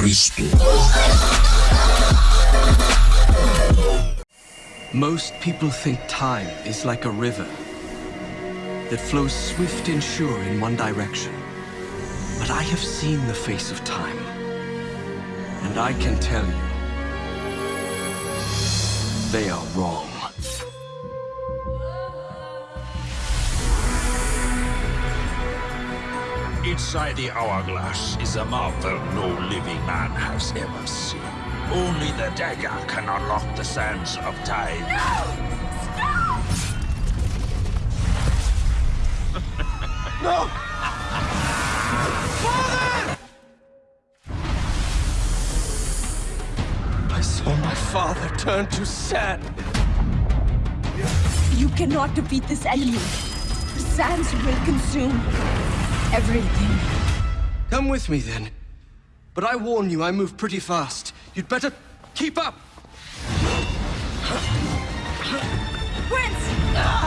Cristo. Most people think time is like a river that flows swift and sure in one direction. But I have seen the face of time. And I can tell you, they are wrong. Inside the hourglass is a marvel no living man has ever seen. Only the dagger can unlock the sands of time. No! no! Father! I saw my father turn to sand. You cannot defeat this enemy. The sands will consume everything. Come with me then. But I warn you, I move pretty fast. You'd better keep up. Prince!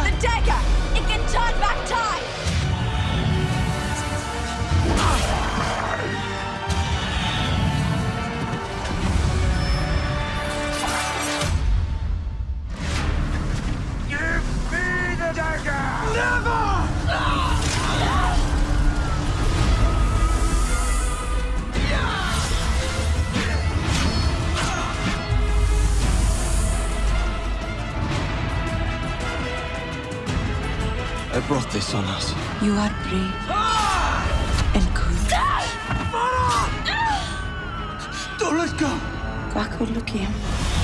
The dagger! It can turn back time! Give me the dagger! I brought this on us. You are brave and good. Don't let go! Kakolookiyam.